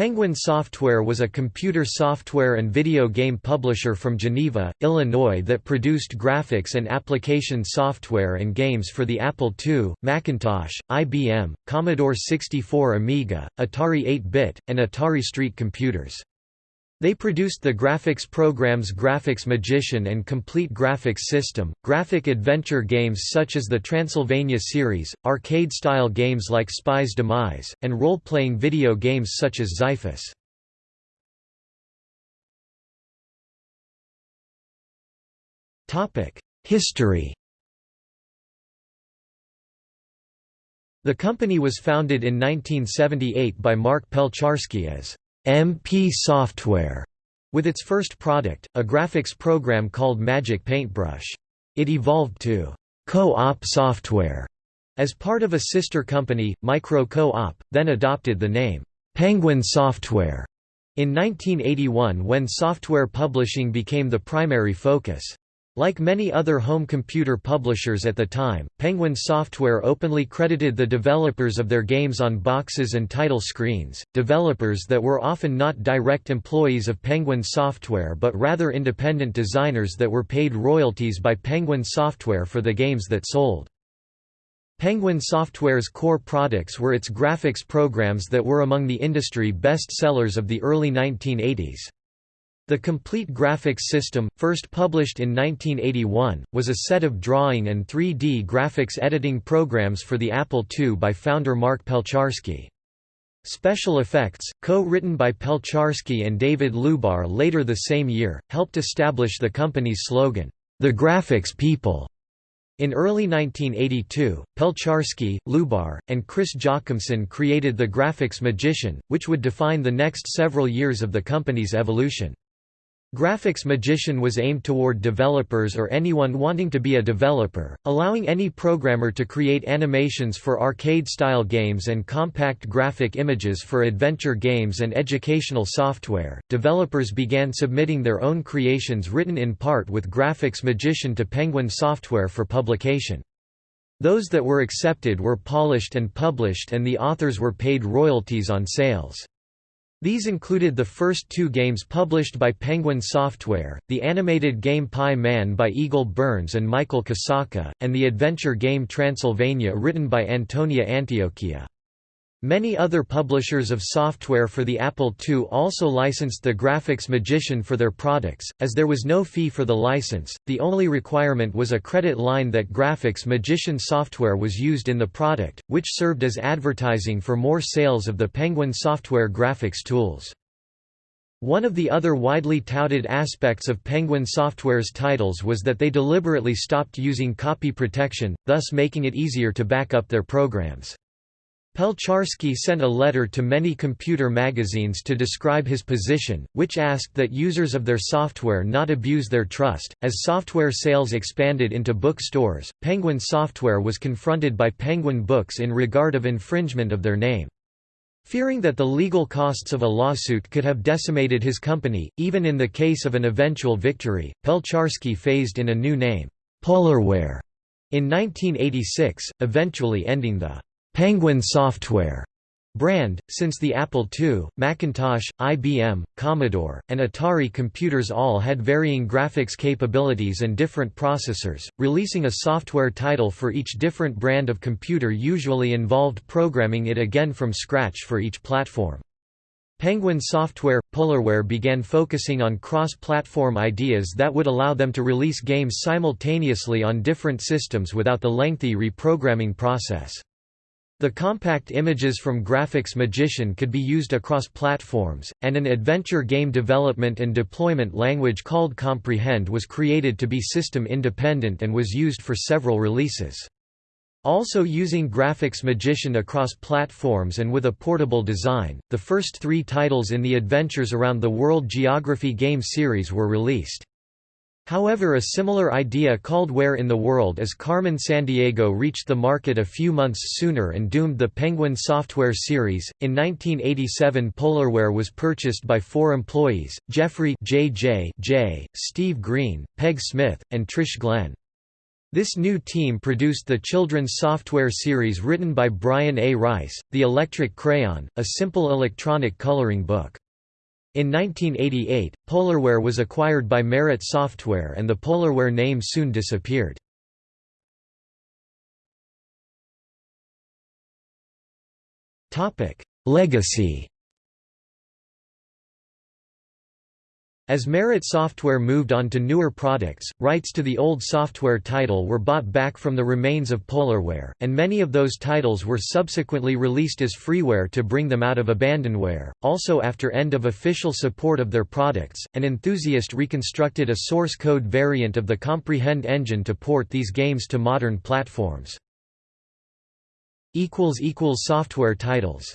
Penguin Software was a computer software and video game publisher from Geneva, Illinois that produced graphics and application software and games for the Apple II, Macintosh, IBM, Commodore 64 Amiga, Atari 8-bit, and Atari Street computers. They produced the graphics programs Graphics Magician and Complete Graphics System, graphic adventure games such as the Transylvania series, arcade-style games like Spy's Demise, and role-playing video games such as Xyphus. History The company was founded in 1978 by Mark Pelczarski as MP Software with its first product, a graphics program called Magic Paintbrush. It evolved to Co-op Software as part of a sister company, Micro Co-op, then adopted the name Penguin Software in 1981 when software publishing became the primary focus. Like many other home computer publishers at the time, Penguin Software openly credited the developers of their games on boxes and title screens, developers that were often not direct employees of Penguin Software but rather independent designers that were paid royalties by Penguin Software for the games that sold. Penguin Software's core products were its graphics programs that were among the industry best sellers of the early 1980s. The Complete Graphics System, first published in 1981, was a set of drawing and 3D graphics editing programs for the Apple II by founder Mark Pelczarski. Special effects, co-written by Pelczarski and David Lubar later the same year, helped establish the company's slogan, "'The Graphics People'". In early 1982, Pelczarski, Lubar, and Chris Jochumson created the Graphics Magician, which would define the next several years of the company's evolution. Graphics Magician was aimed toward developers or anyone wanting to be a developer, allowing any programmer to create animations for arcade-style games and compact graphic images for adventure games and educational software. Developers began submitting their own creations written in part with Graphics Magician to Penguin Software for publication. Those that were accepted were polished and published and the authors were paid royalties on sales. These included the first two games published by Penguin Software, the animated game Pie Man by Eagle Berns and Michael Kosaka, and the adventure game Transylvania written by Antonio Antiochia. Many other publishers of software for the Apple II also licensed the Graphics Magician for their products, as there was no fee for the license, the only requirement was a credit line that Graphics Magician software was used in the product, which served as advertising for more sales of the Penguin software graphics tools. One of the other widely touted aspects of Penguin Software's titles was that they deliberately stopped using copy protection, thus making it easier to back up their programs. Pelczarski sent a letter to many computer magazines to describe his position, which asked that users of their software not abuse their trust. As software sales expanded into bookstores, Penguin Software was confronted by Penguin Books in regard of infringement of their name. Fearing that the legal costs of a lawsuit could have decimated his company, even in the case of an eventual victory, Pelczarski phased in a new name, Polarware, in 1986, eventually ending the Penguin Software brand, since the Apple II, Macintosh, IBM, Commodore, and Atari computers all had varying graphics capabilities and different processors, releasing a software title for each different brand of computer usually involved programming it again from scratch for each platform. Penguin Software – Polarware began focusing on cross-platform ideas that would allow them to release games simultaneously on different systems without the lengthy reprogramming process. The compact images from Graphics Magician could be used across platforms, and an adventure game development and deployment language called Comprehend was created to be system independent and was used for several releases. Also using Graphics Magician across platforms and with a portable design, the first three titles in the Adventures Around the World Geography game series were released. However a similar idea called Where in the World is Carmen Sandiego reached the market a few months sooner and doomed the Penguin software series. In 1987 Polarware was purchased by four employees, Jeffrey J. J. J, Steve Green, Peg Smith, and Trish Glenn. This new team produced the children's software series written by Brian A. Rice, The Electric Crayon, a simple electronic coloring book. In 1988, Polarware was acquired by Merit Software and the Polarware name soon disappeared. Legacy As Merit Software moved on to newer products, rights to the old software title were bought back from the remains of Polarware, and many of those titles were subsequently released as freeware to bring them out of abandonware. Also, after end of official support of their products, an enthusiast reconstructed a source code variant of the Comprehend engine to port these games to modern platforms. Software titles